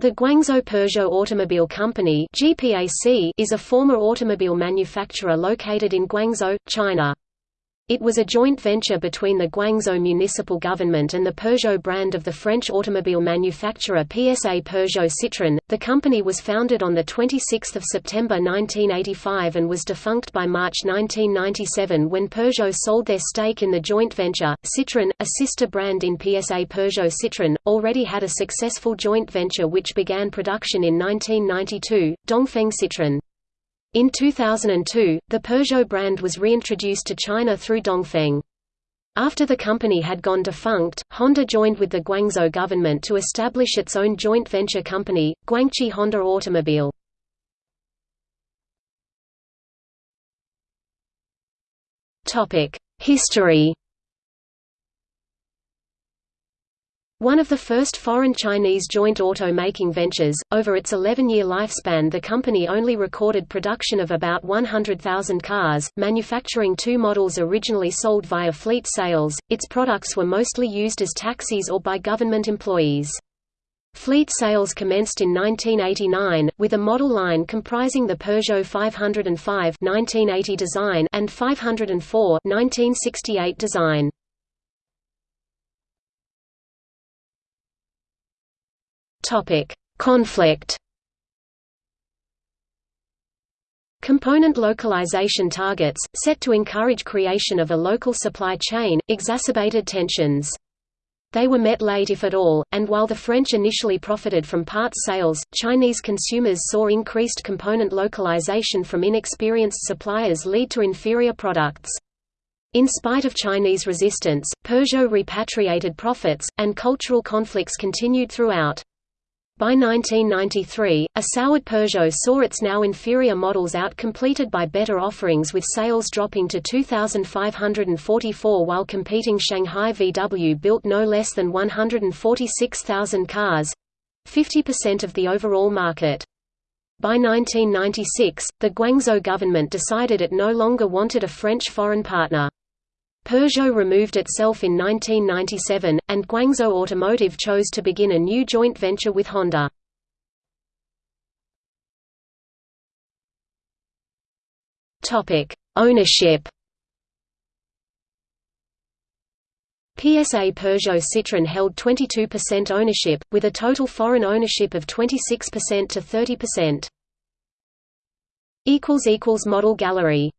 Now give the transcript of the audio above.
The Guangzhou Peugeot Automobile Company is a former automobile manufacturer located in Guangzhou, China. It was a joint venture between the Guangzhou municipal government and the Peugeot brand of the French automobile manufacturer PSA Peugeot Citroën. The company was founded on the 26th of September 1985 and was defunct by March 1997 when Peugeot sold their stake in the joint venture. Citroën, a sister brand in PSA Peugeot Citroën, already had a successful joint venture which began production in 1992, Dongfeng Citroën. In 2002, the Peugeot brand was reintroduced to China through Dongfeng. After the company had gone defunct, Honda joined with the Guangzhou government to establish its own joint venture company, Guangqi Honda Automobile. History One of the first foreign Chinese joint auto-making ventures, over its 11-year lifespan the company only recorded production of about 100,000 cars, manufacturing two models originally sold via fleet sales, its products were mostly used as taxis or by government employees. Fleet sales commenced in 1989, with a model line comprising the Peugeot 505 1980 design and 504 1968 design. Topic: Conflict. Component localization targets, set to encourage creation of a local supply chain, exacerbated tensions. They were met late if at all, and while the French initially profited from parts sales, Chinese consumers saw increased component localization from inexperienced suppliers lead to inferior products. In spite of Chinese resistance, Peugeot repatriated profits, and cultural conflicts continued throughout. By 1993, a soured Peugeot saw its now inferior models outcompleted by better offerings with sales dropping to 2,544 while competing Shanghai VW built no less than 146,000 cars—50% of the overall market. By 1996, the Guangzhou government decided it no longer wanted a French foreign partner. Peugeot removed itself in 1997, and Guangzhou Automotive chose to begin a new joint venture with Honda. Ownership PSA Peugeot Citroën held 22% ownership, with a total foreign ownership of 26% to 30%. Model gallery